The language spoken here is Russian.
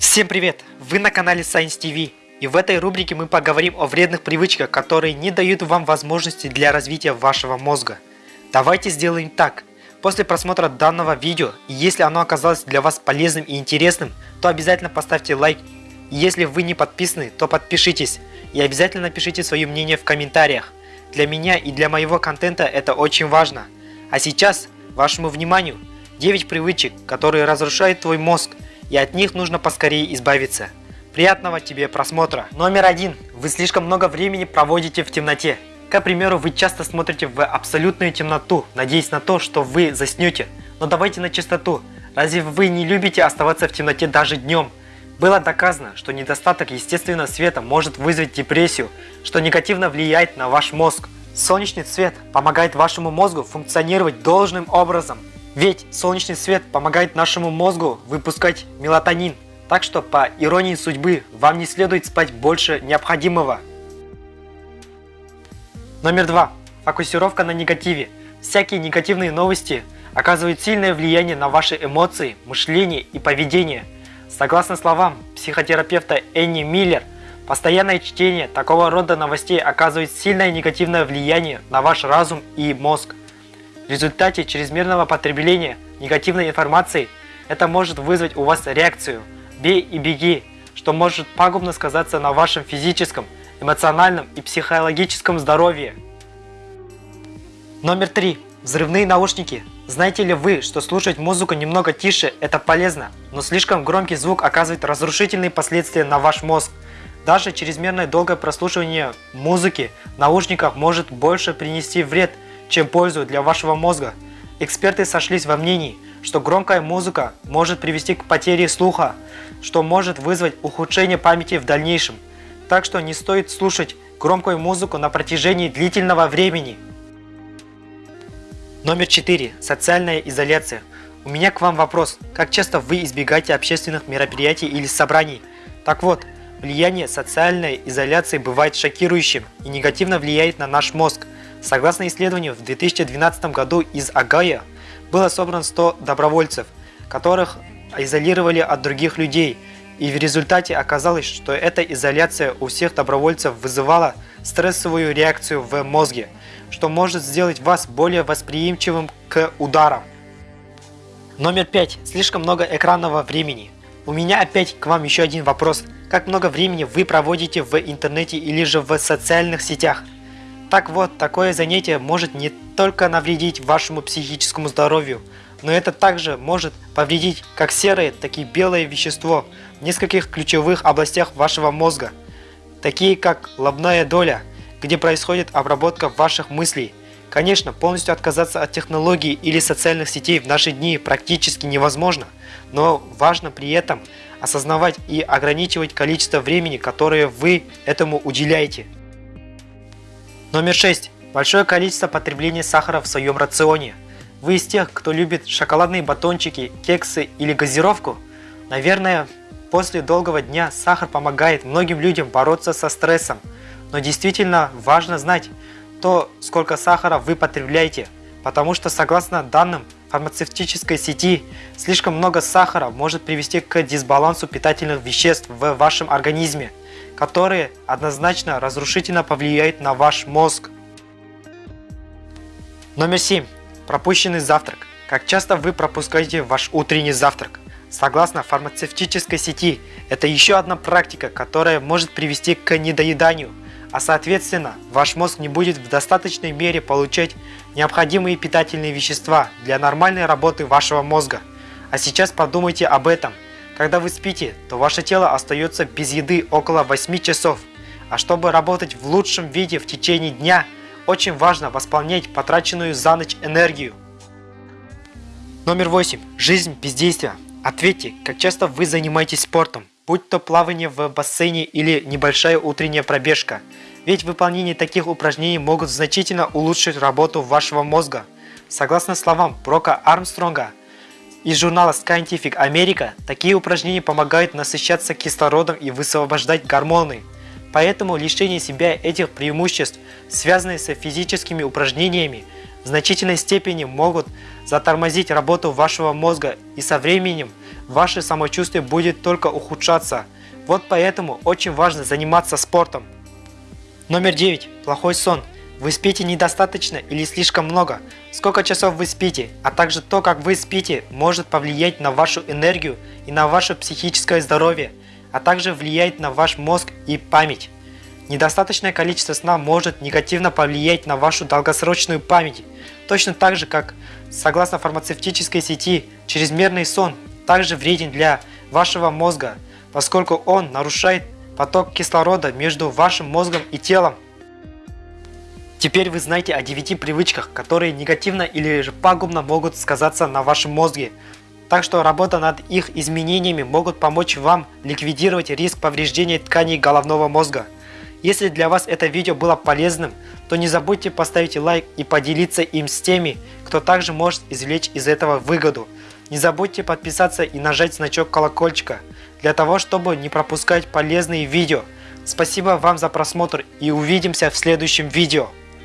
Всем привет! Вы на канале Science TV. И в этой рубрике мы поговорим о вредных привычках, которые не дают вам возможности для развития вашего мозга. Давайте сделаем так. После просмотра данного видео, если оно оказалось для вас полезным и интересным, то обязательно поставьте лайк. Если вы не подписаны, то подпишитесь. И обязательно напишите свое мнение в комментариях. Для меня и для моего контента это очень важно. А сейчас, вашему вниманию, 9 привычек, которые разрушают твой мозг, и от них нужно поскорее избавиться. Приятного тебе просмотра. Номер один. Вы слишком много времени проводите в темноте. К примеру, вы часто смотрите в абсолютную темноту, надеясь на то, что вы заснете. Но давайте на чистоту. Разве вы не любите оставаться в темноте даже днем? Было доказано, что недостаток естественного света может вызвать депрессию, что негативно влияет на ваш мозг. Солнечный свет помогает вашему мозгу функционировать должным образом. Ведь солнечный свет помогает нашему мозгу выпускать мелатонин. Так что, по иронии судьбы, вам не следует спать больше необходимого. Номер два. Фокусировка на негативе. Всякие негативные новости оказывают сильное влияние на ваши эмоции, мышление и поведение. Согласно словам психотерапевта Энни Миллер, постоянное чтение такого рода новостей оказывает сильное негативное влияние на ваш разум и мозг. В результате чрезмерного потребления негативной информации это может вызвать у вас реакцию «бей и беги», что может пагубно сказаться на вашем физическом, эмоциональном и психологическом здоровье. Номер три. Взрывные наушники. Знаете ли вы, что слушать музыку немного тише – это полезно, но слишком громкий звук оказывает разрушительные последствия на ваш мозг. Даже чрезмерное долгое прослушивание музыки в наушниках может больше принести вред – чем пользу для вашего мозга. Эксперты сошлись во мнении, что громкая музыка может привести к потере слуха, что может вызвать ухудшение памяти в дальнейшем. Так что не стоит слушать громкую музыку на протяжении длительного времени. Номер 4. Социальная изоляция. У меня к вам вопрос. Как часто вы избегаете общественных мероприятий или собраний? Так вот, влияние социальной изоляции бывает шокирующим и негативно влияет на наш мозг – Согласно исследованию, в 2012 году из Агая было собрано 100 добровольцев, которых изолировали от других людей, и в результате оказалось, что эта изоляция у всех добровольцев вызывала стрессовую реакцию в мозге, что может сделать вас более восприимчивым к ударам. Номер 5. Слишком много экранного времени. У меня опять к вам еще один вопрос. Как много времени вы проводите в интернете или же в социальных сетях? Так вот, такое занятие может не только навредить вашему психическому здоровью, но это также может повредить как серое, так и белое вещество в нескольких ключевых областях вашего мозга, такие как лобная доля, где происходит обработка ваших мыслей. Конечно, полностью отказаться от технологий или социальных сетей в наши дни практически невозможно, но важно при этом осознавать и ограничивать количество времени, которое вы этому уделяете. Номер 6. Большое количество потребления сахара в своем рационе. Вы из тех, кто любит шоколадные батончики, кексы или газировку? Наверное, после долгого дня сахар помогает многим людям бороться со стрессом. Но действительно важно знать то, сколько сахара вы потребляете, потому что согласно данным фармацевтической сети, слишком много сахара может привести к дисбалансу питательных веществ в вашем организме которые однозначно разрушительно повлияют на ваш мозг. Номер 7. Пропущенный завтрак. Как часто вы пропускаете ваш утренний завтрак? Согласно фармацевтической сети, это еще одна практика, которая может привести к недоеданию, а соответственно, ваш мозг не будет в достаточной мере получать необходимые питательные вещества для нормальной работы вашего мозга. А сейчас подумайте об этом – когда вы спите, то ваше тело остается без еды около 8 часов. А чтобы работать в лучшем виде в течение дня, очень важно восполнять потраченную за ночь энергию. Номер 8. Жизнь без действия. Ответьте, как часто вы занимаетесь спортом, будь то плавание в бассейне или небольшая утренняя пробежка. Ведь выполнение таких упражнений могут значительно улучшить работу вашего мозга. Согласно словам Брока Армстронга, из журнала Scientific America такие упражнения помогают насыщаться кислородом и высвобождать гормоны. Поэтому лишение себя этих преимуществ, связанные с физическими упражнениями, в значительной степени могут затормозить работу вашего мозга и со временем ваше самочувствие будет только ухудшаться. Вот поэтому очень важно заниматься спортом. Номер 9. Плохой сон. Вы спите недостаточно или слишком много? Сколько часов вы спите, а также то, как вы спите, может повлиять на вашу энергию и на ваше психическое здоровье, а также влияет на ваш мозг и память. Недостаточное количество сна может негативно повлиять на вашу долгосрочную память, точно так же, как, согласно фармацевтической сети, чрезмерный сон также вреден для вашего мозга, поскольку он нарушает поток кислорода между вашим мозгом и телом. Теперь вы знаете о 9 привычках, которые негативно или же пагубно могут сказаться на вашем мозге. Так что работа над их изменениями могут помочь вам ликвидировать риск повреждения тканей головного мозга. Если для вас это видео было полезным, то не забудьте поставить лайк и поделиться им с теми, кто также может извлечь из этого выгоду. Не забудьте подписаться и нажать значок колокольчика, для того, чтобы не пропускать полезные видео. Спасибо вам за просмотр и увидимся в следующем видео.